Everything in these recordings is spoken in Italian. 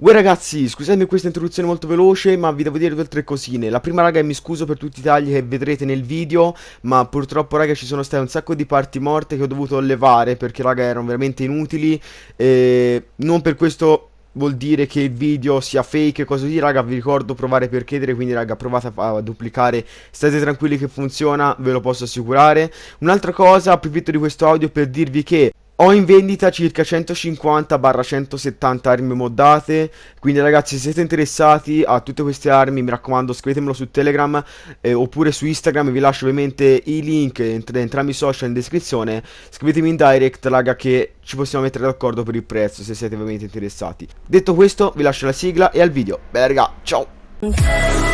Uè ragazzi, scusatemi questa introduzione molto veloce, ma vi devo dire due o tre cosine. La prima raga mi scuso per tutti i tagli che vedrete nel video, ma purtroppo raga ci sono state un sacco di parti morte che ho dovuto levare perché raga erano veramente inutili. E non per questo vuol dire che il video sia fake e cose così, raga, vi ricordo provare per chiedere, quindi raga, provate a, a, duplicare, state tranquilli che funziona, ve lo posso assicurare. Un'altra cosa, approfitto di questo audio per dirvi che ho in vendita circa 150-170 armi moddate, quindi ragazzi se siete interessati a tutte queste armi mi raccomando scrivetemelo su Telegram eh, oppure su Instagram, vi lascio ovviamente i link entr entrambi i social in descrizione, scrivetemi in direct raga che ci possiamo mettere d'accordo per il prezzo se siete ovviamente interessati. Detto questo vi lascio la sigla e al video, bella raga, ciao!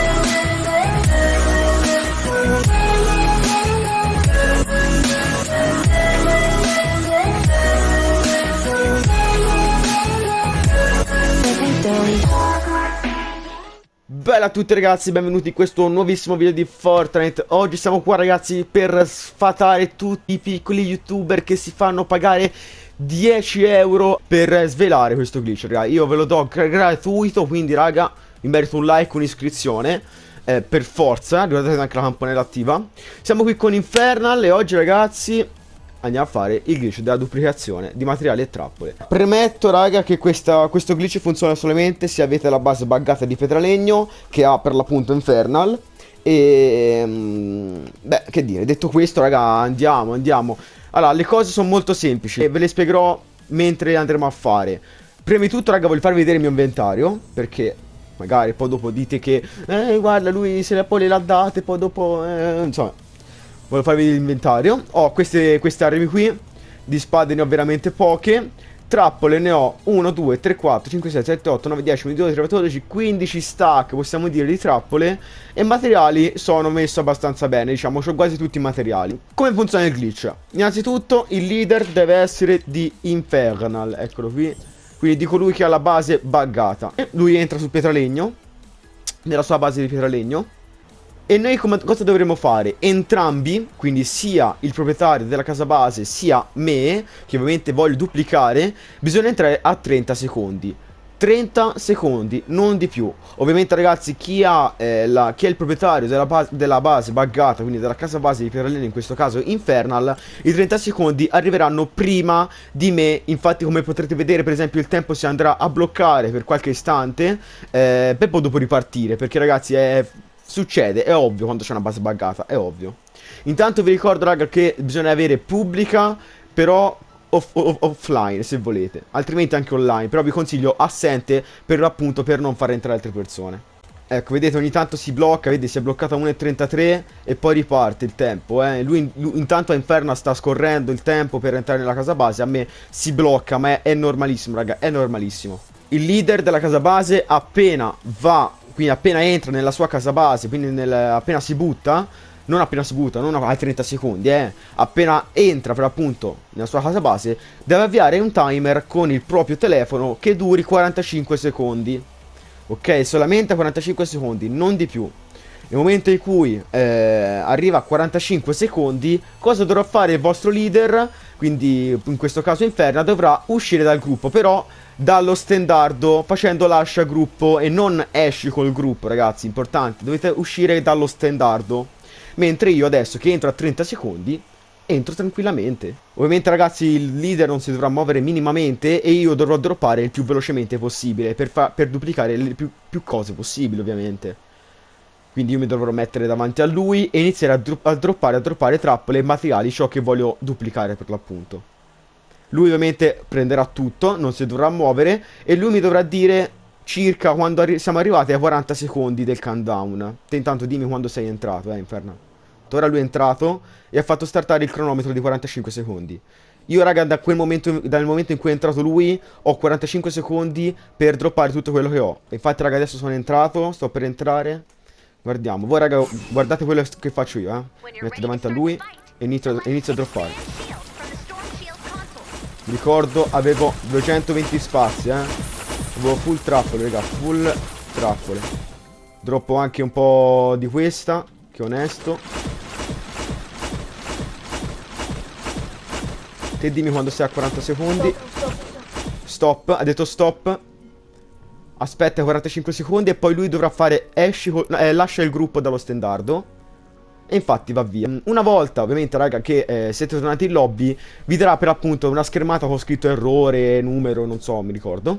Bella a tutti ragazzi, benvenuti in questo nuovissimo video di Fortnite. Oggi siamo qua ragazzi per sfatare tutti i piccoli youtuber che si fanno pagare 10 euro per svelare questo glitch raga. Io ve lo do gratuito, quindi raga, mi merito un like, un'iscrizione eh, Per forza, ricordate anche la campanella attiva. Siamo qui con Infernal e oggi ragazzi andiamo a fare il glitch della duplicazione di materiali e trappole. Premetto raga che questa, questo glitch funziona solamente se avete la base buggata di Petralegno che ha per l'appunto Infernal e... Mm, beh, che dire, detto questo raga andiamo, andiamo. Allora, le cose sono molto semplici e ve le spiegherò mentre andremo a fare. Prima di tutto raga voglio farvi vedere il mio inventario perché magari poi dopo dite che eh guarda lui se le poi le ha date poi dopo eh, insomma Voglio farvi l'inventario. Ho queste, queste armi qui. Di spade ne ho veramente poche. Trappole ne ho 1, 2, 3, 4, 5, 6, 7, 8, 9, 10, 11, 12, 13, 14, 15 stack, possiamo dire, di trappole. E materiali sono messo abbastanza bene, diciamo, ho quasi tutti i materiali. Come funziona il glitch? Innanzitutto il leader deve essere di Infernal, eccolo qui. Quindi di colui che ha la base buggata. E lui entra sul pietralegno, nella sua base di pietralegno. E noi cosa dovremmo fare? Entrambi, quindi sia il proprietario della casa base sia me, che ovviamente voglio duplicare, bisogna entrare a 30 secondi. 30 secondi, non di più. Ovviamente ragazzi, chi, ha, eh, la, chi è il proprietario della base, della base buggata, quindi della casa base di Pirellino, in questo caso Infernal, i 30 secondi arriveranno prima di me. Infatti come potrete vedere, per esempio, il tempo si andrà a bloccare per qualche istante, eh, per poi dopo ripartire, perché ragazzi è Succede, è ovvio quando c'è una base buggata, è ovvio. Intanto vi ricordo raga che bisogna avere pubblica, però off off offline se volete. Altrimenti anche online, però vi consiglio assente per appunto per non far entrare altre persone. Ecco, vedete ogni tanto si blocca, vedi si è bloccata 1.33 e poi riparte il tempo, eh. Lui, lui, intanto a Inferno sta scorrendo il tempo per entrare nella casa base, a me si blocca, ma è, è normalissimo, raga, è normalissimo. Il leader della casa base appena va quindi appena entra nella sua casa base, quindi nel, appena si butta, non appena si butta, non ai 30 secondi, eh, appena entra per appunto nella sua casa base, deve avviare un timer con il proprio telefono che duri 45 secondi. Ok, solamente 45 secondi, non di più. Nel momento in cui eh, arriva a 45 secondi, cosa dovrà fare il vostro leader? Quindi in questo caso Inferna dovrà uscire dal gruppo, però dallo stendardo facendo lascia gruppo e non esci col gruppo ragazzi, importante, dovete uscire dallo stendardo. Mentre io adesso che entro a 30 secondi entro tranquillamente. Ovviamente ragazzi il leader non si dovrà muovere minimamente e io dovrò droppare il più velocemente possibile per, per duplicare le più, più, cose possibili ovviamente. Quindi io mi dovrò mettere davanti a lui e iniziare a, dro a droppare, a droppare trappole e materiali ciò che voglio duplicare per l'appunto. Lui ovviamente prenderà tutto, non si dovrà muovere e lui mi dovrà dire circa quando arri siamo arrivati ai 40 secondi del countdown. Te intanto dimmi quando sei entrato, eh, Inferno. Ora lui è entrato e ha fatto startare il cronometro di 45 secondi. Io raga da momento, dal momento in cui è entrato lui ho 45 secondi per droppare tutto quello che ho. Infatti raga adesso sono entrato, sto per entrare. Guardiamo, voi raga guardate quello che faccio io eh. Mi metto davanti a lui e inizio, inizio a droppare. Ricordo avevo 220 spazi eh Avevo full trappole raga Full trappole Droppo anche un po' di questa Che onesto Te dimmi quando sei a 40 secondi. Stop, ha detto stop. Aspetta 45 secondi e poi lui dovrà fare esci, eh, lascia il gruppo dallo stendardo. E infatti va via. Una volta, ovviamente, raga, che eh, siete tornati in lobby, vi darà per appunto una schermata con scritto errore, numero, non so, mi ricordo.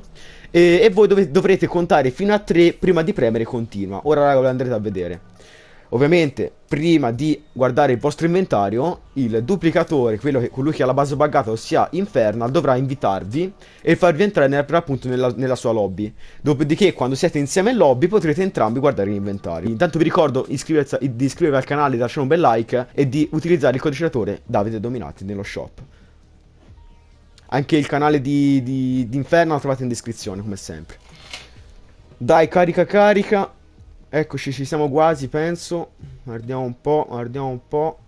E, e voi dove- dovrete contare fino a 3 prima di premere continua. Ora, raga, lo andrete a vedere. Ovviamente, prima di guardare il vostro inventario, il duplicatore, quello che, colui che ha la base buggata, ossia Infernal, dovrà invitarvi e farvi entrare per appunto nella, nella sua lobby. Dopodiché, quando siete insieme in lobby, potrete entrambi guardare l'inventario. Intanto vi ricordo iscriversi- di iscrivervi al canale, di lasciare un bel like e di utilizzare il codice Davide Dominati nello shop. Anche il canale di, di, di Infernal trovate in descrizione, come sempre. Dai, carica, carica. Eccoci, ci siamo quasi, penso. Guardiamo un po', guardiamo un po'.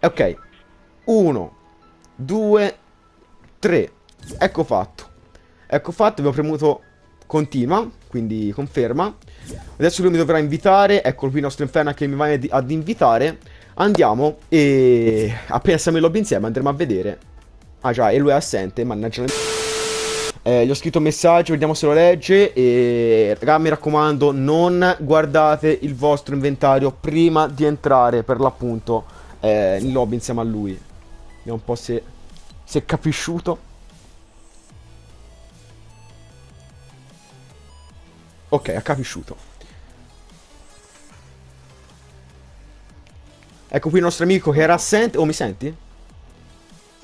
Ok. Uno, due, tre. Ecco fatto. Ecco fatto, abbiamo premuto continua, quindi conferma. Adesso lui mi dovrà invitare. Ecco qui il nostro inferno che mi va ad invitare. Andiamo e appena siamo in lobby insieme andremo a vedere. Ah già, e lui è assente, mannaggia. Eh, gli ho scritto un messaggio, vediamo se lo legge. E raga, mi raccomando, non guardate il vostro inventario prima di entrare per l'appunto eh, in lobby insieme a lui. Vediamo un po' se, se è capisciuto. Ok, ha capisciuto. Ecco qui il nostro amico che era assente. Oh, mi senti?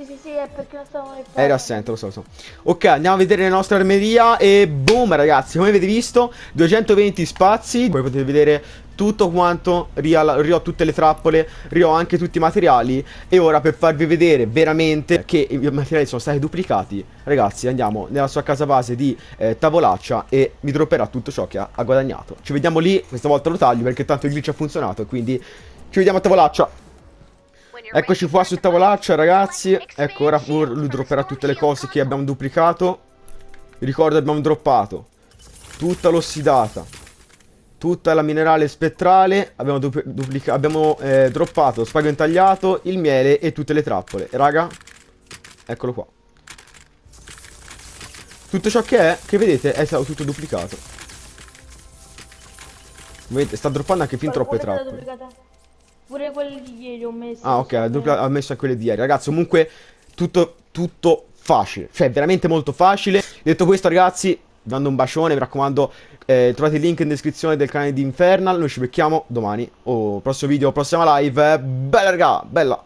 Sì, sì, sì, è perché non stavamo nel Era assente, lo so, lo so. Ok, andiamo a vedere la nostra armeria e boom ragazzi, come avete visto, 220 spazi, come potete vedere tutto quanto, rio tutte le trappole, rio anche tutti i materiali e ora per farvi vedere veramente che i materiali sono stati duplicati, ragazzi andiamo nella sua casa base di eh, tavolaccia e mi dropperà tutto ciò che ha, ha guadagnato. Ci vediamo lì, questa volta lo taglio perché tanto il glitch ha funzionato quindi ci vediamo a tavolaccia. Eccoci qua su tavolaccia ragazzi. Ecco ora lui dropperà tutte le cose che abbiamo duplicato. Ricordo abbiamo droppato Tutta l'ossidata Tutta la minerale spettrale Abbiamo, abbiamo eh, droppato spago intagliato Il miele e tutte le trappole. Raga Eccolo qua. Tutto ciò che è Che vedete è stato tutto duplicato. Vedete sta droppando anche fin troppe trappole? Pure quelli di ieri ho messo. Ah, ok, ha, dupla- ha messo a quelle di ieri. Ragazzi, comunque, tutto, tutto facile. Cioè, veramente molto facile. Detto questo, ragazzi, vi mando un bacione. Mi raccomando, eh, trovate il link in descrizione del canale di Infernal. Noi ci becchiamo domani. O prossimo video, prossima live. Bella, raga, bella.